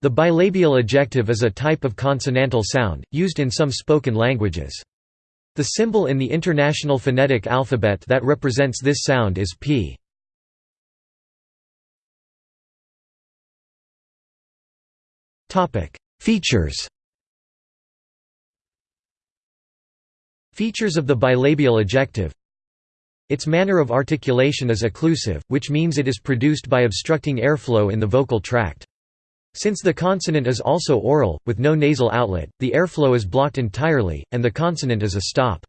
The bilabial ejective is a type of consonantal sound, used in some spoken languages. The symbol in the International Phonetic Alphabet that represents this sound is p. Features Features of the bilabial ejective Its manner of articulation is occlusive, which means it is produced by obstructing airflow in the vocal tract. Since the consonant is also oral, with no nasal outlet, the airflow is blocked entirely, and the consonant is a stop.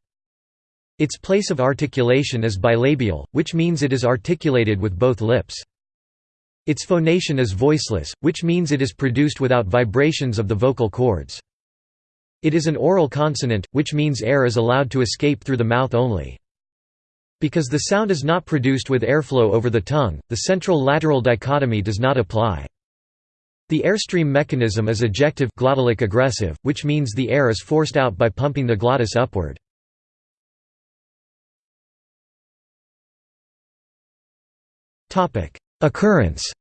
Its place of articulation is bilabial, which means it is articulated with both lips. Its phonation is voiceless, which means it is produced without vibrations of the vocal cords. It is an oral consonant, which means air is allowed to escape through the mouth only. Because the sound is not produced with airflow over the tongue, the central-lateral dichotomy does not apply. The airstream mechanism is ejective glottalic egressive, which means the air is forced out by pumping the glottis upward. Occurrence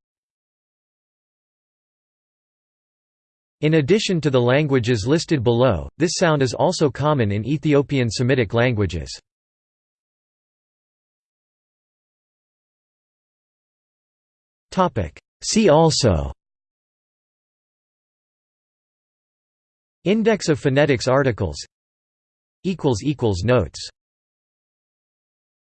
In addition to the languages listed below, this sound is also common in Ethiopian Semitic languages. See also Index of phonetics articles. Notes